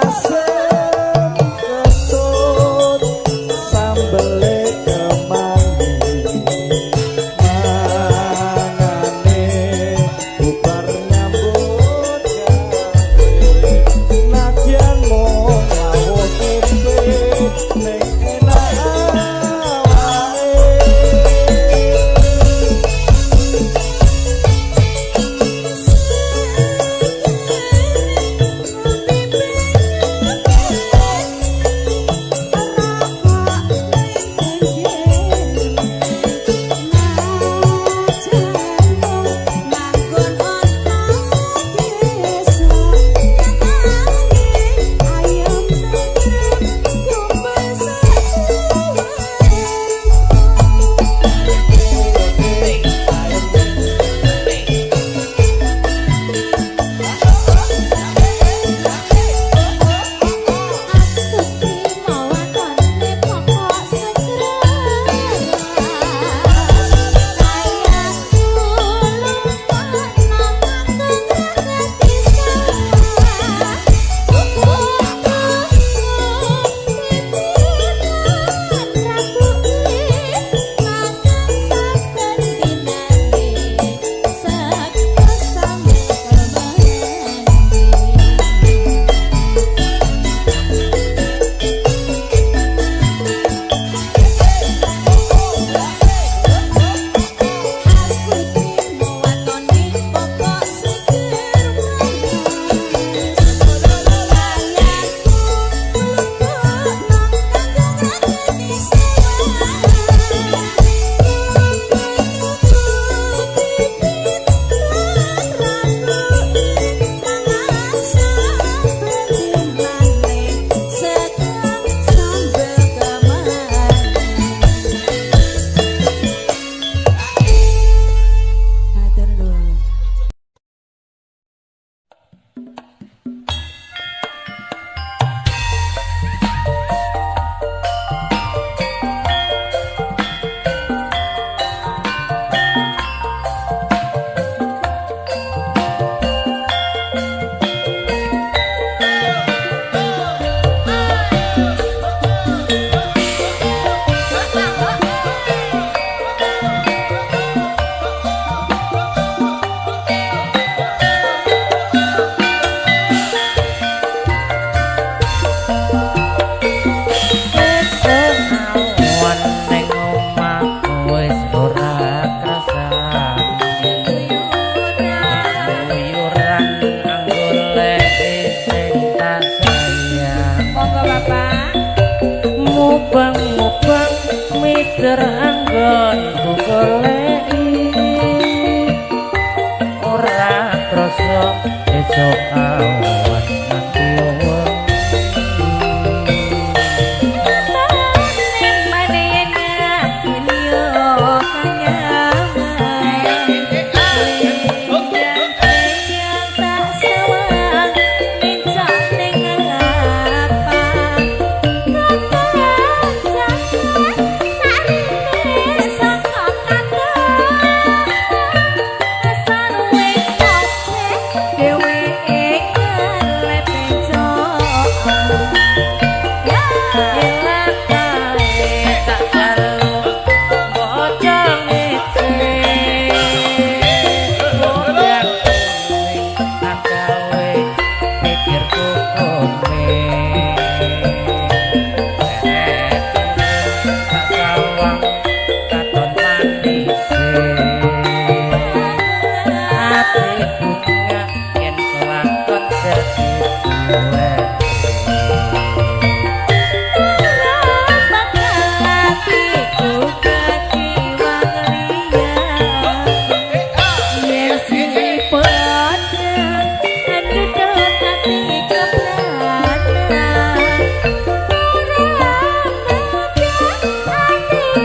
coração.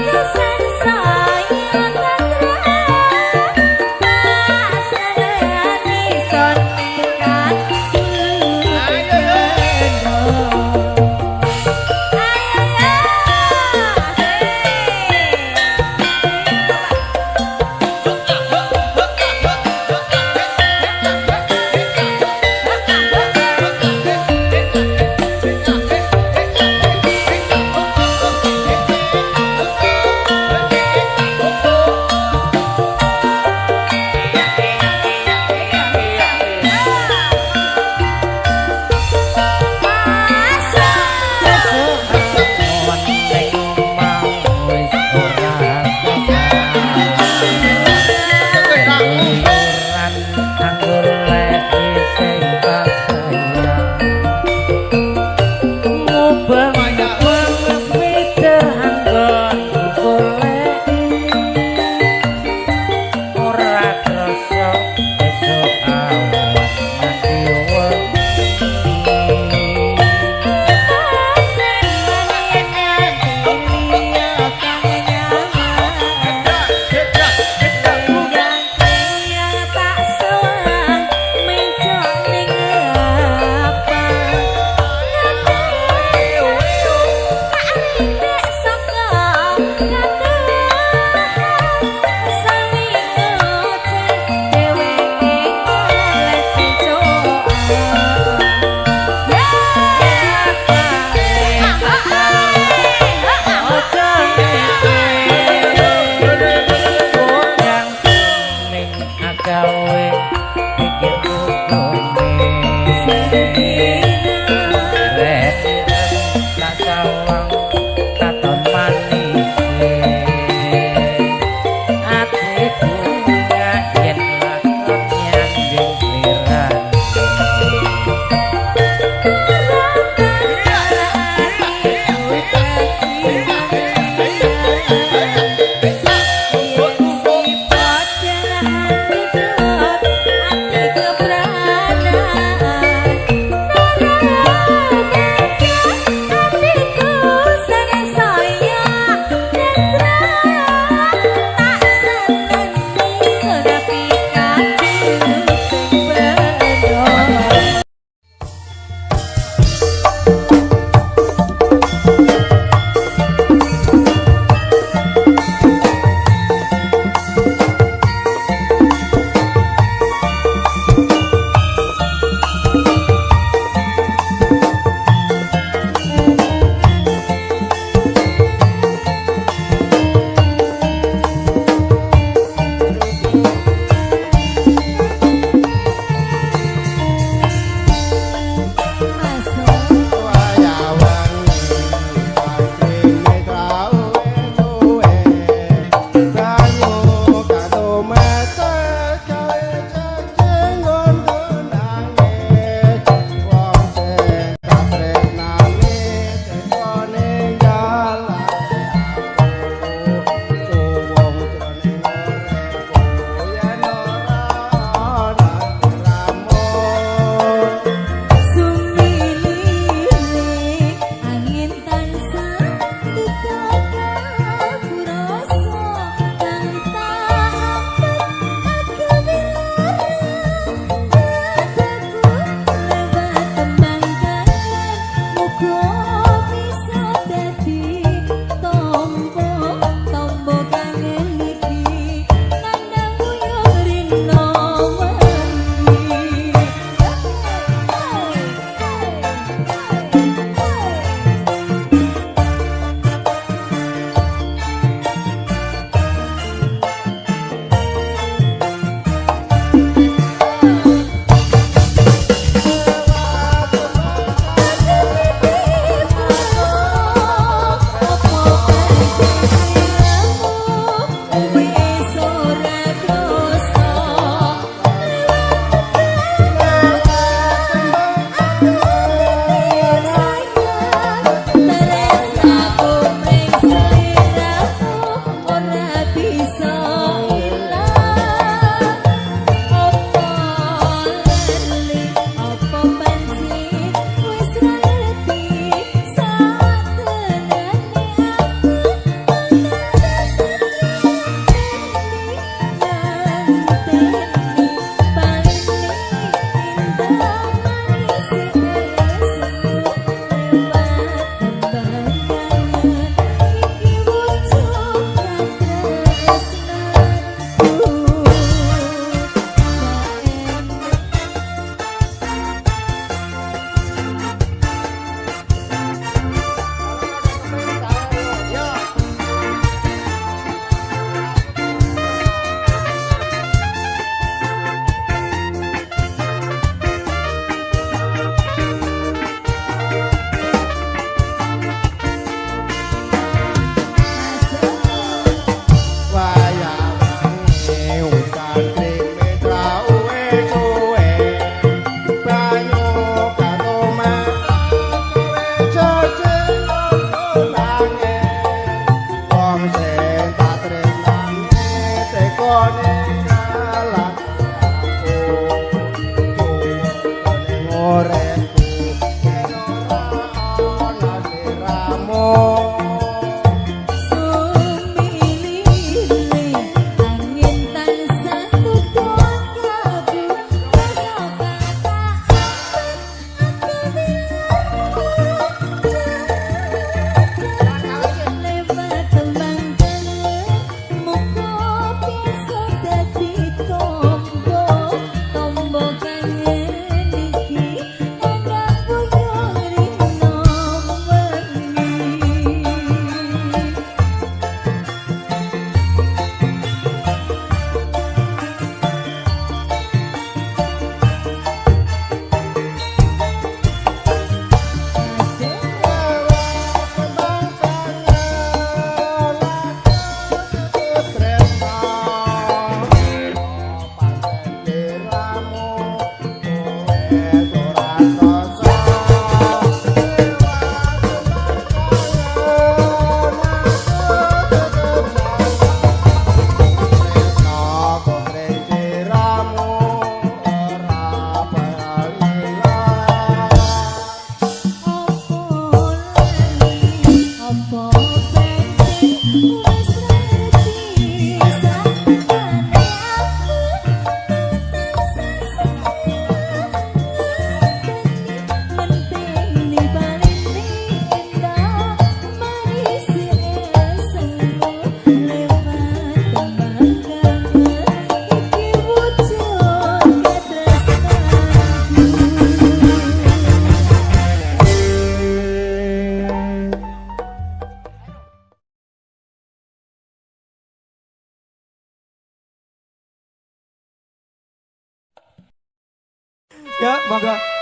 Yes, more 光哥。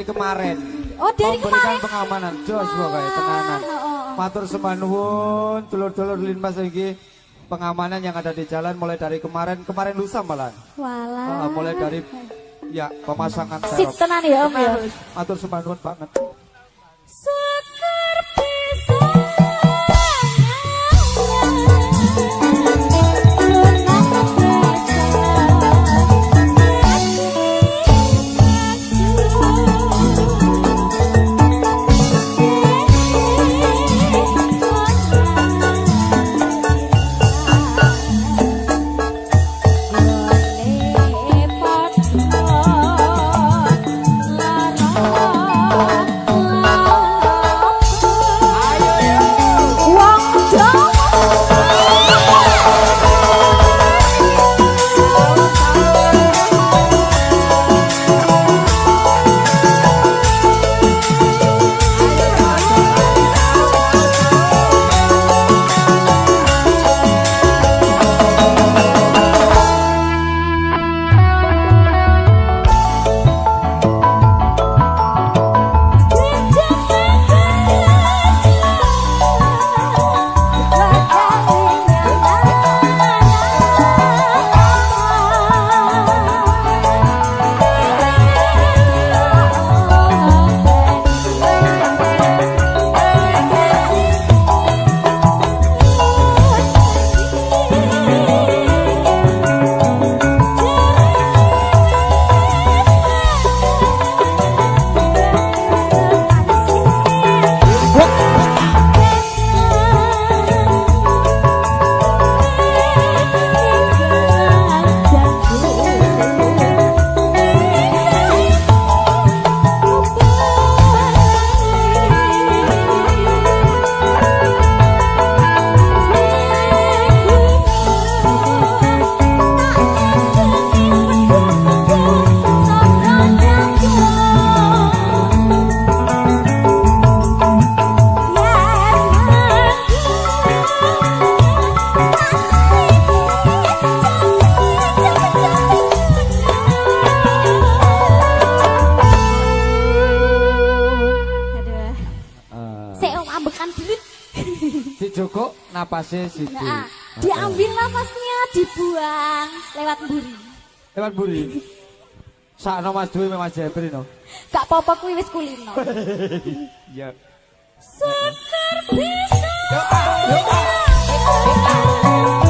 Dari kemarin. Oh, dari Memberikan kemarin. pengamanan. Jos pokoknya tenanan. Oh, oh. Matur sembah nuwun, dulur-dulur linmas iki pengamanan yang ada di jalan mulai dari kemarin, kemarin lusa malah. Walah. Uh, mulai dari ya pemasangan Sip tenan ya Om ya. Matur sembah nuwun banget. Sekar napasnya Siti. Nah, diambil nafasnya, dibuang lewat mburi. Lewat buri. Sakno Mas Dwi Mas Jepri no. Gak apa-apa kuwi wis kulino. Iya. Sekar bisa. Doa, doa. Amat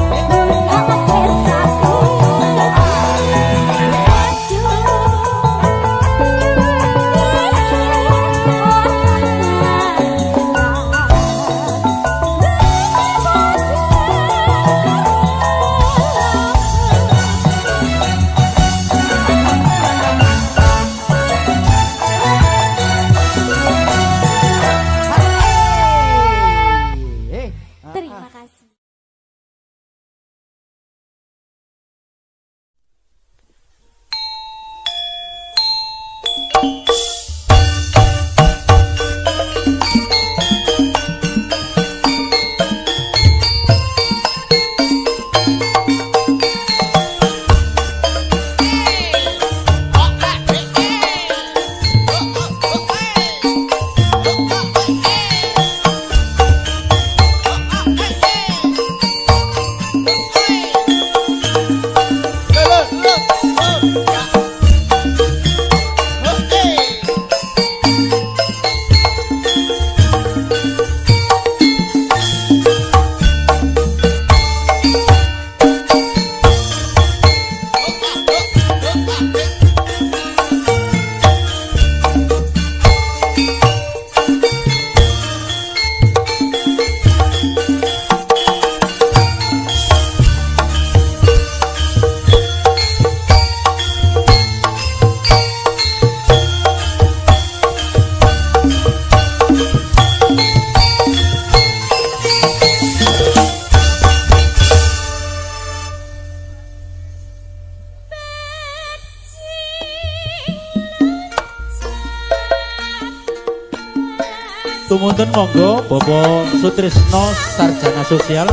Tumuntun monggo Bobo Sutrisno Sarjana Sosial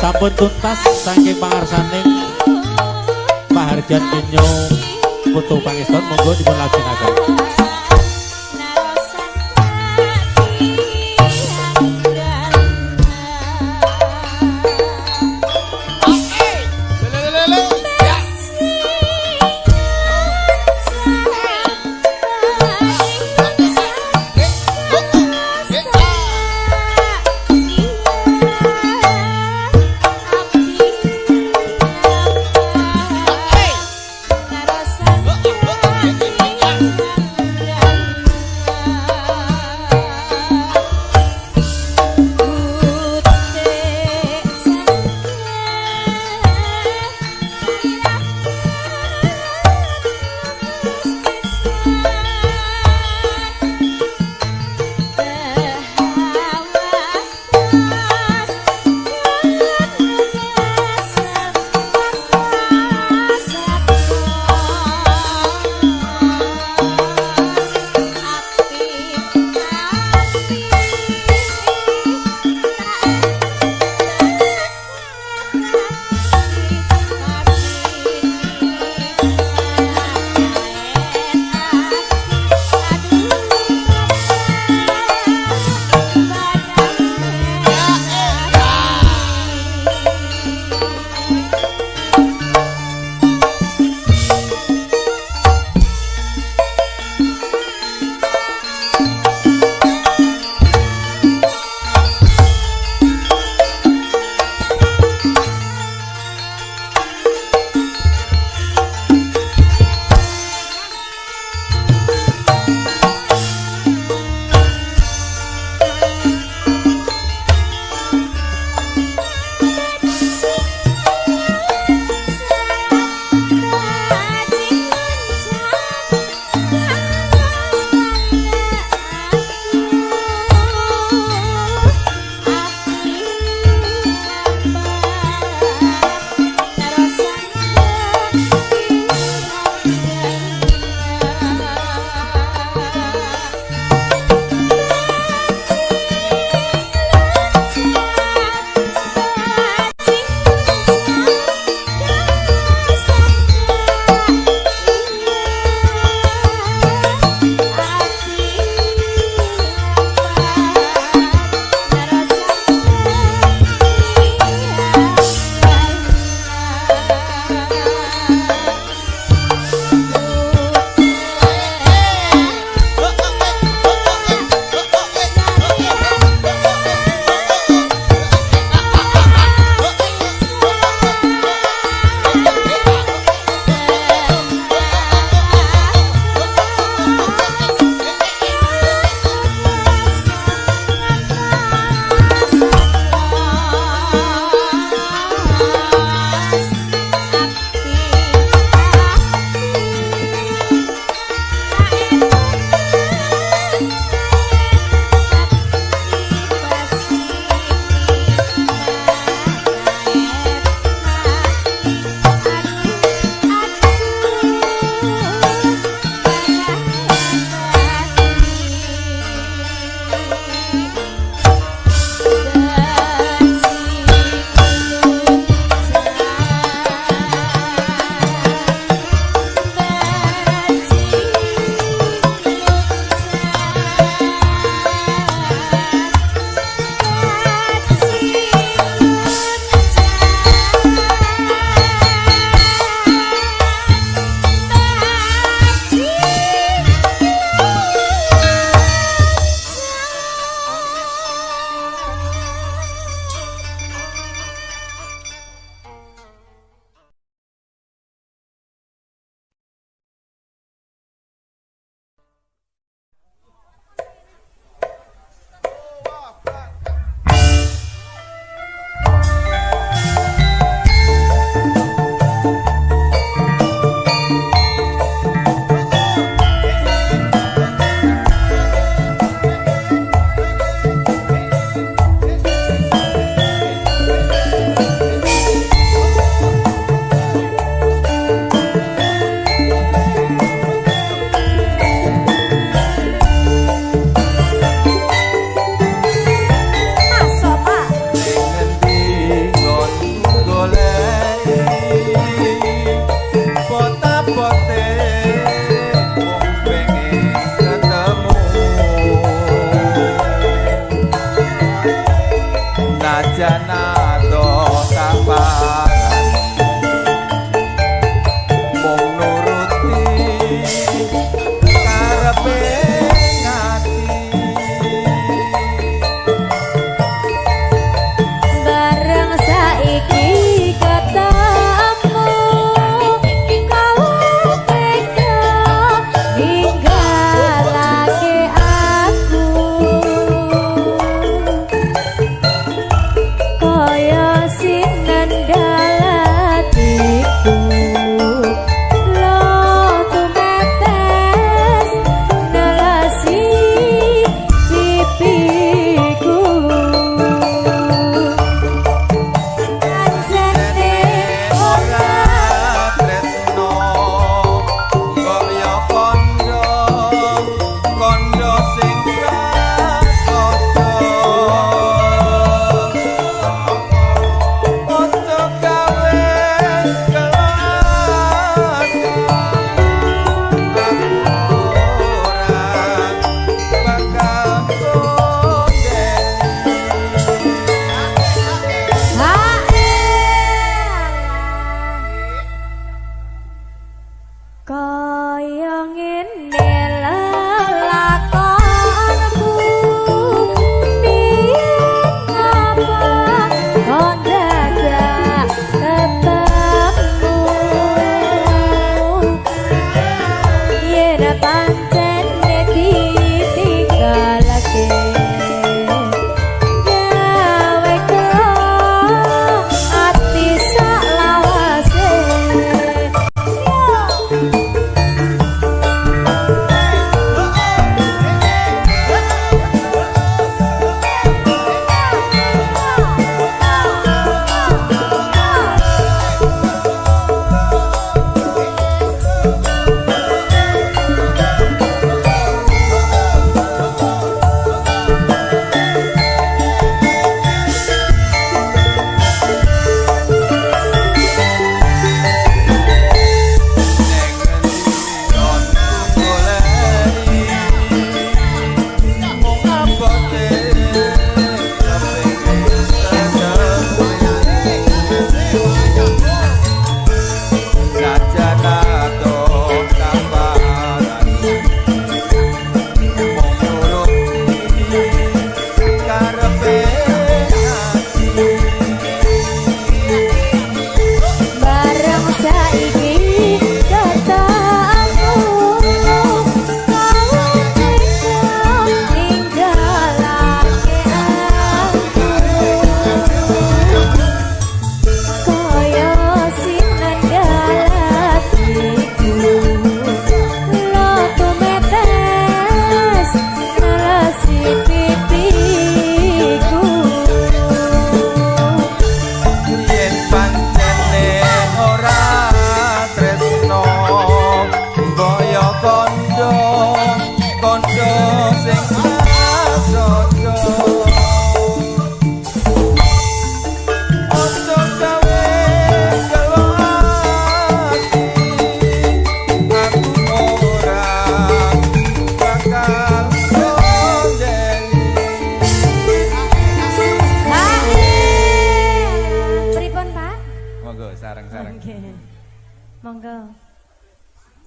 sampun tuntas saking pangarsaning Paharjan Kinyo Putu Pangeston monggo dipun lajengaken.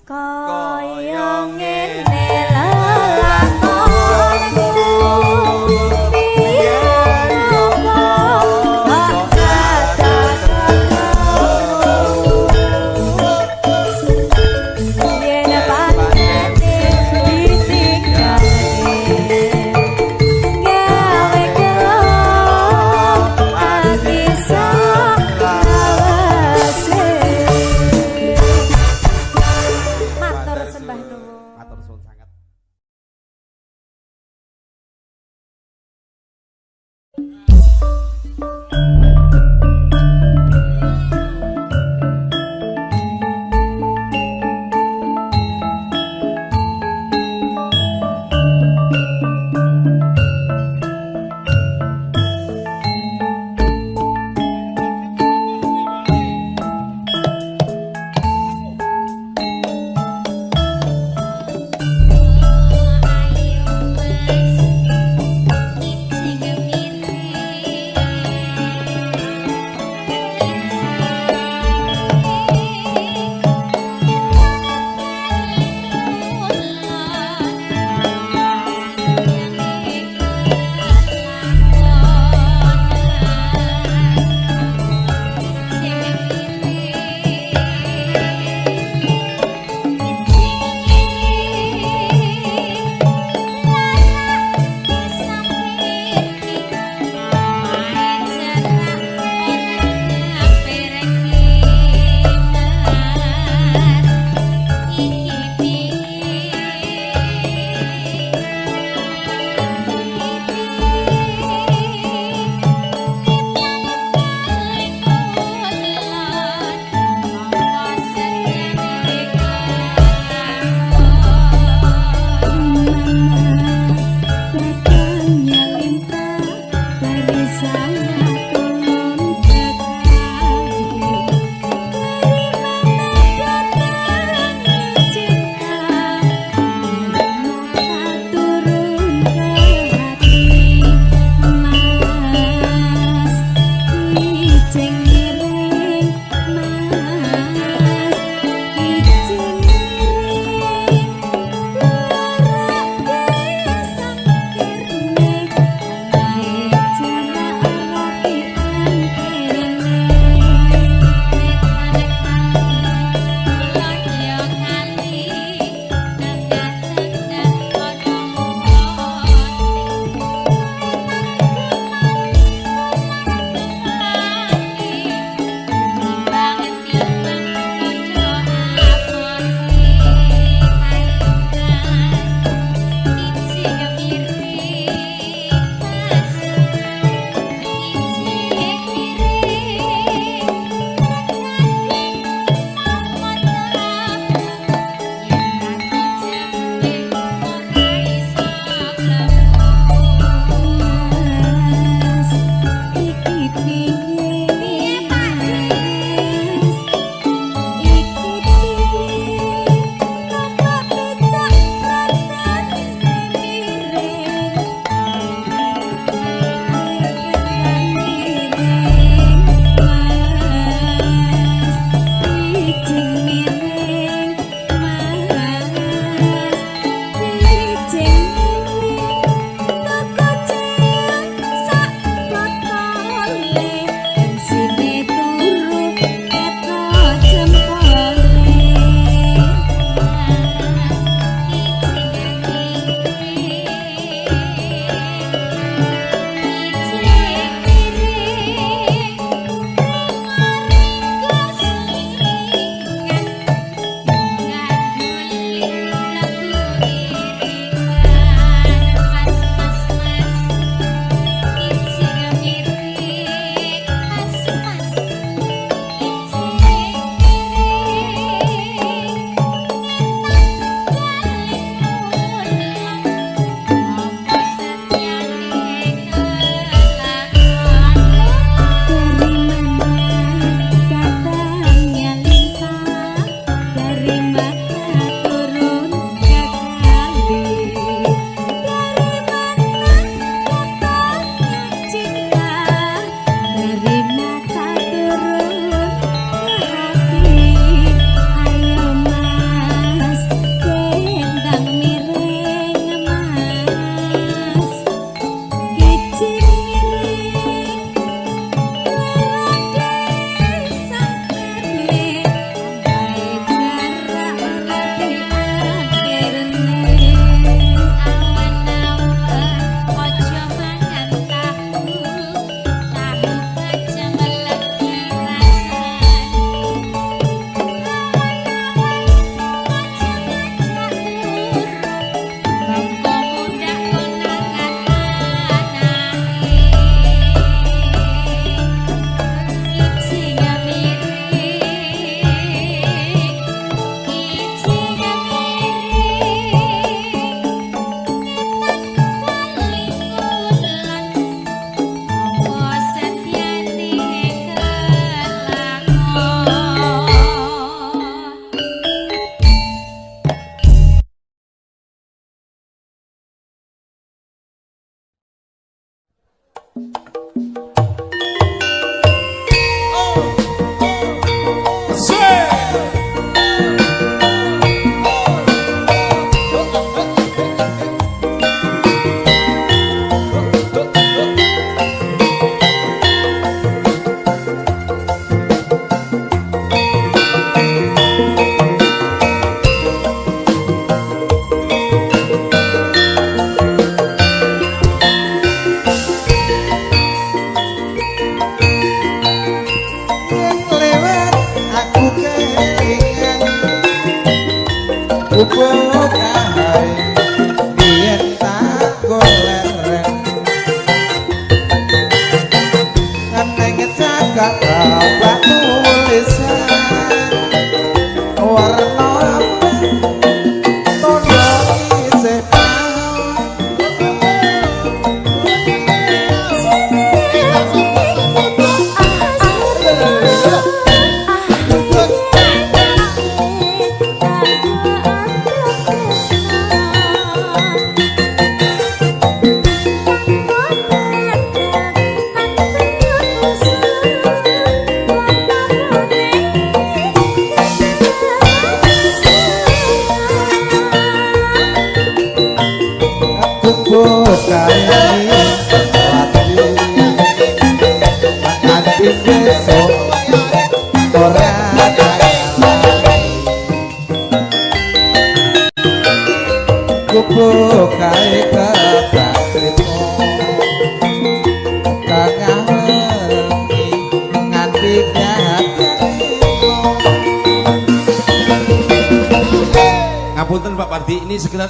Kaya Kaya ngene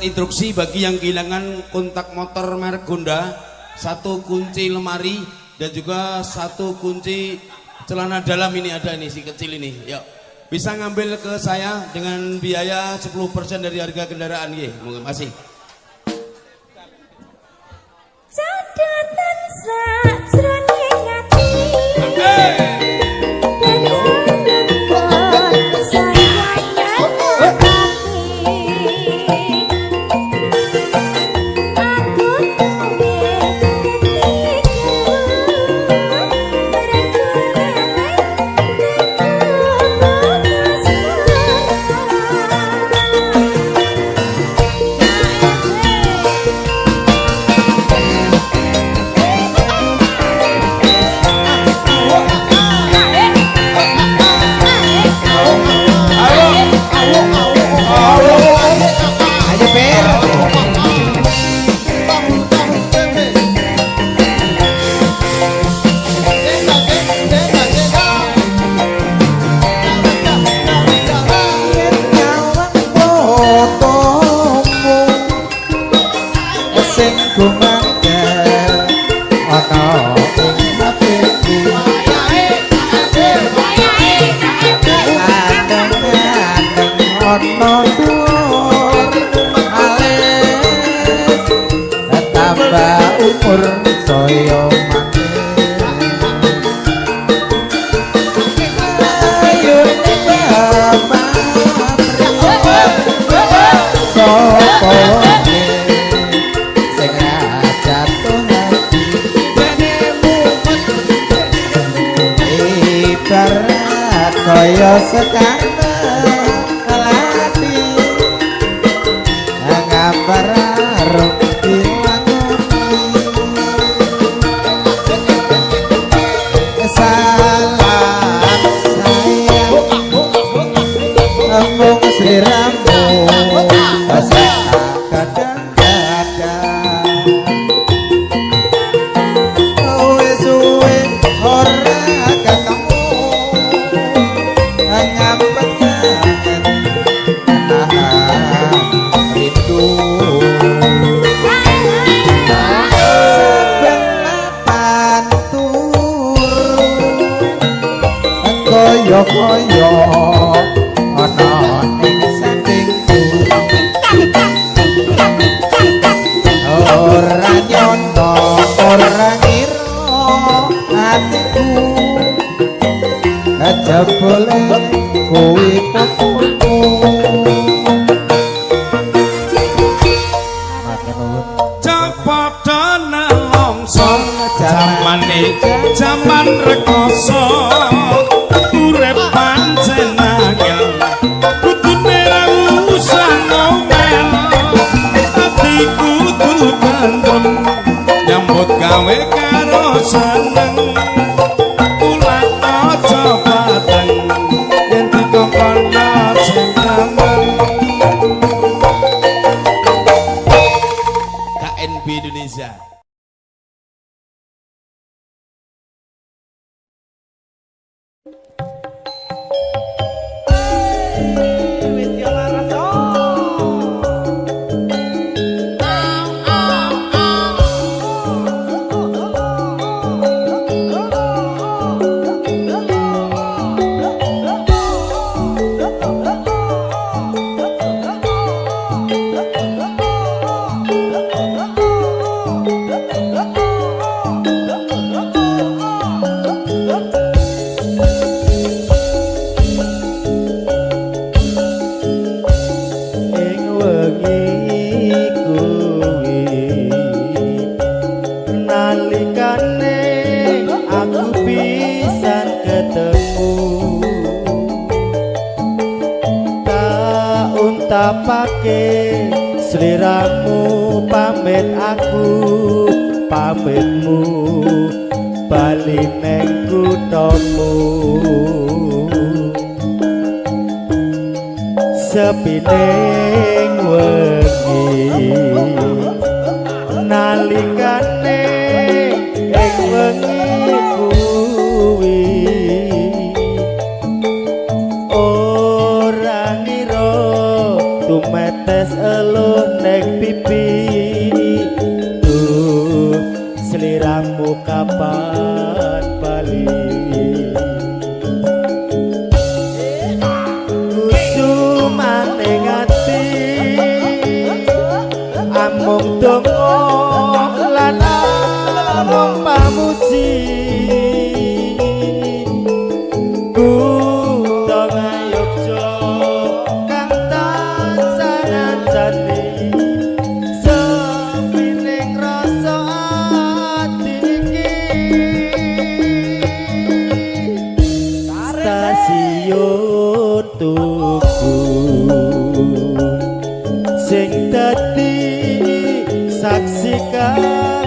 instruksi bagi yang kehilangan kontak motor merek Honda, satu kunci lemari dan juga satu kunci celana dalam ini ada ini si kecil ini. Yuk. Bisa ngambil ke saya dengan biaya 10% dari harga kendaraan nggih. Terima kasih. Cadatan sajroning ati Kaya-kaya Ana ing sandingku Ora nyono ora ngira atiku Aja boleh kuwi zaman rekoso nyambut gawe karo seneng sing dadi